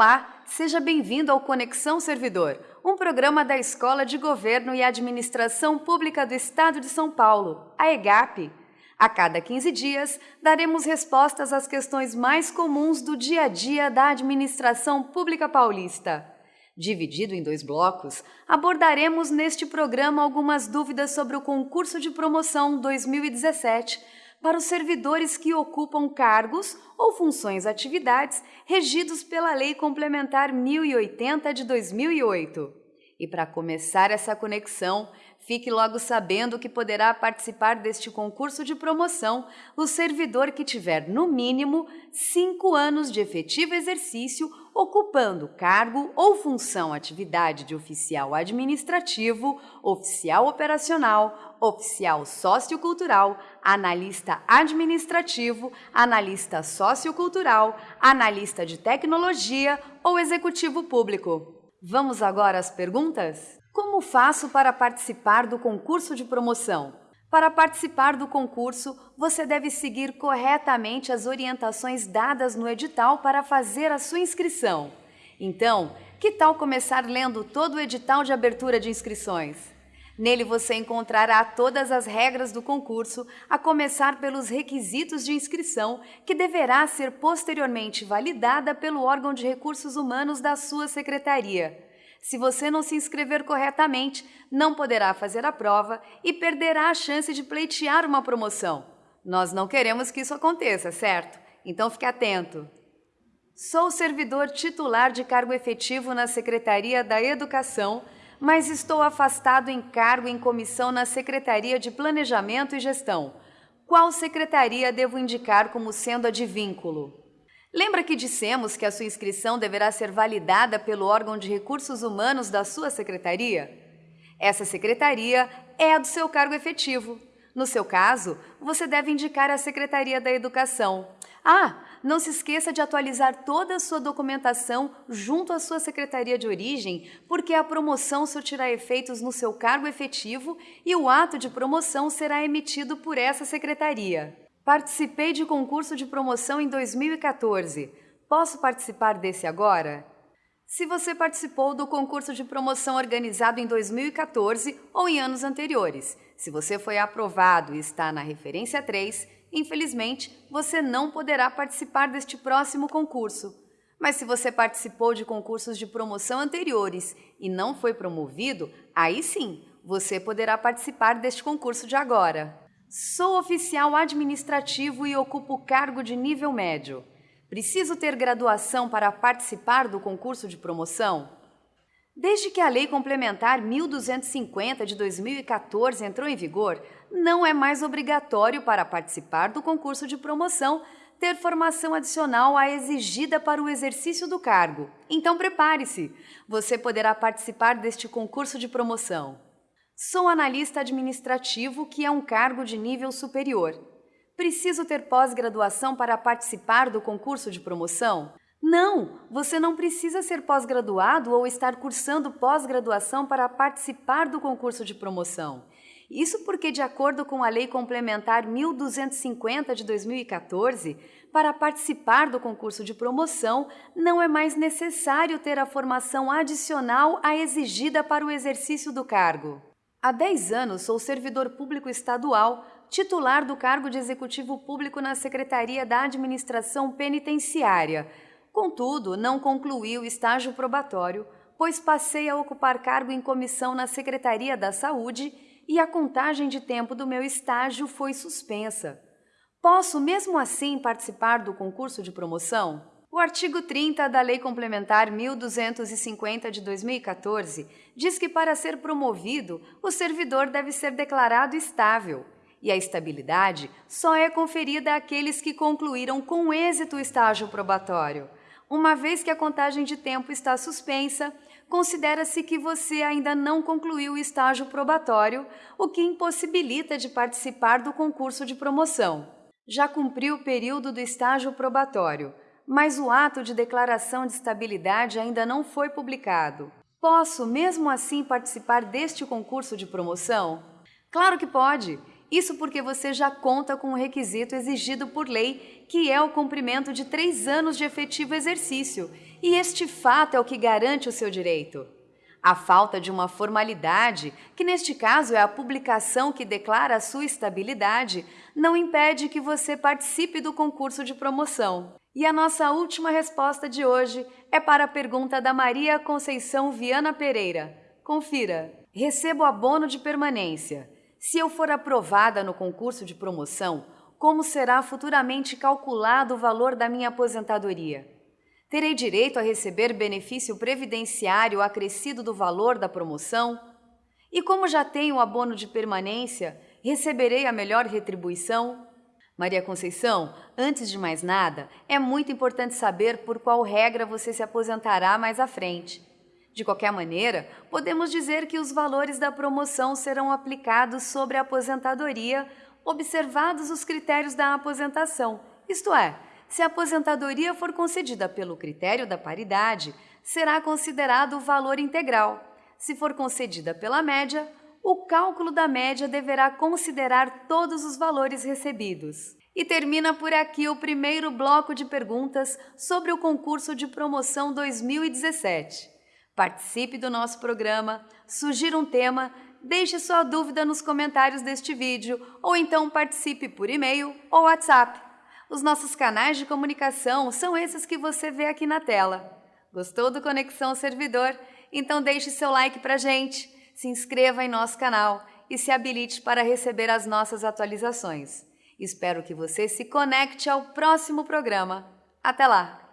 Olá, seja bem-vindo ao Conexão Servidor, um programa da Escola de Governo e Administração Pública do Estado de São Paulo, a EGAP. A cada 15 dias, daremos respostas às questões mais comuns do dia a dia da administração pública paulista. Dividido em dois blocos, abordaremos neste programa algumas dúvidas sobre o concurso de promoção 2017 para os servidores que ocupam cargos ou funções atividades regidos pela Lei Complementar 1080 de 2008. E para começar essa conexão, fique logo sabendo que poderá participar deste concurso de promoção o servidor que tiver, no mínimo, cinco anos de efetivo exercício ocupando cargo ou função atividade de oficial administrativo, oficial operacional, oficial sociocultural, analista administrativo, analista sociocultural, analista de tecnologia ou executivo público. Vamos agora às perguntas? Como faço para participar do concurso de promoção? Para participar do concurso, você deve seguir corretamente as orientações dadas no edital para fazer a sua inscrição. Então, que tal começar lendo todo o edital de abertura de inscrições? Nele você encontrará todas as regras do concurso, a começar pelos requisitos de inscrição, que deverá ser posteriormente validada pelo órgão de recursos humanos da sua secretaria. Se você não se inscrever corretamente, não poderá fazer a prova e perderá a chance de pleitear uma promoção. Nós não queremos que isso aconteça, certo? Então fique atento. Sou servidor titular de cargo efetivo na Secretaria da Educação, mas estou afastado em cargo em comissão na Secretaria de Planejamento e Gestão. Qual secretaria devo indicar como sendo a de vínculo? Lembra que dissemos que a sua inscrição deverá ser validada pelo órgão de recursos humanos da sua secretaria? Essa secretaria é a do seu cargo efetivo. No seu caso, você deve indicar a Secretaria da Educação. Ah, não se esqueça de atualizar toda a sua documentação junto à sua secretaria de origem, porque a promoção surtirá efeitos no seu cargo efetivo e o ato de promoção será emitido por essa secretaria. Participei de concurso de promoção em 2014. Posso participar desse agora? Se você participou do concurso de promoção organizado em 2014 ou em anos anteriores, se você foi aprovado e está na referência 3, infelizmente você não poderá participar deste próximo concurso. Mas se você participou de concursos de promoção anteriores e não foi promovido, aí sim você poderá participar deste concurso de agora. Sou oficial administrativo e ocupo cargo de nível médio. Preciso ter graduação para participar do concurso de promoção? Desde que a Lei Complementar 1250 de 2014 entrou em vigor, não é mais obrigatório para participar do concurso de promoção ter formação adicional à exigida para o exercício do cargo. Então prepare-se! Você poderá participar deste concurso de promoção. Sou analista administrativo, que é um cargo de nível superior. Preciso ter pós-graduação para participar do concurso de promoção? Não, você não precisa ser pós-graduado ou estar cursando pós-graduação para participar do concurso de promoção. Isso porque, de acordo com a Lei Complementar 1250 de 2014, para participar do concurso de promoção, não é mais necessário ter a formação adicional à exigida para o exercício do cargo. Há 10 anos sou servidor público estadual, titular do cargo de executivo público na Secretaria da Administração Penitenciária. Contudo, não concluí o estágio probatório, pois passei a ocupar cargo em comissão na Secretaria da Saúde e a contagem de tempo do meu estágio foi suspensa. Posso, mesmo assim, participar do concurso de promoção? O artigo 30 da Lei Complementar 1250 de 2014 diz que para ser promovido, o servidor deve ser declarado estável. E a estabilidade só é conferida àqueles que concluíram com êxito o estágio probatório. Uma vez que a contagem de tempo está suspensa, considera-se que você ainda não concluiu o estágio probatório, o que impossibilita de participar do concurso de promoção. Já cumpriu o período do estágio probatório mas o ato de declaração de estabilidade ainda não foi publicado. Posso, mesmo assim, participar deste concurso de promoção? Claro que pode! Isso porque você já conta com o requisito exigido por lei, que é o cumprimento de três anos de efetivo exercício, e este fato é o que garante o seu direito. A falta de uma formalidade, que neste caso é a publicação que declara a sua estabilidade, não impede que você participe do concurso de promoção. E a nossa última resposta de hoje é para a pergunta da Maria Conceição Viana Pereira. Confira: recebo abono de permanência. Se eu for aprovada no concurso de promoção, como será futuramente calculado o valor da minha aposentadoria? Terei direito a receber benefício previdenciário acrescido do valor da promoção? E como já tenho abono de permanência, receberei a melhor retribuição? Maria Conceição, antes de mais nada, é muito importante saber por qual regra você se aposentará mais à frente. De qualquer maneira, podemos dizer que os valores da promoção serão aplicados sobre a aposentadoria, observados os critérios da aposentação, isto é, se a aposentadoria for concedida pelo critério da paridade, será considerado o valor integral. Se for concedida pela média, o cálculo da média deverá considerar todos os valores recebidos. E termina por aqui o primeiro bloco de perguntas sobre o concurso de promoção 2017. Participe do nosso programa, sugira um tema, deixe sua dúvida nos comentários deste vídeo ou então participe por e-mail ou WhatsApp. Os nossos canais de comunicação são esses que você vê aqui na tela. Gostou do Conexão Servidor? Então deixe seu like pra gente, se inscreva em nosso canal e se habilite para receber as nossas atualizações. Espero que você se conecte ao próximo programa. Até lá!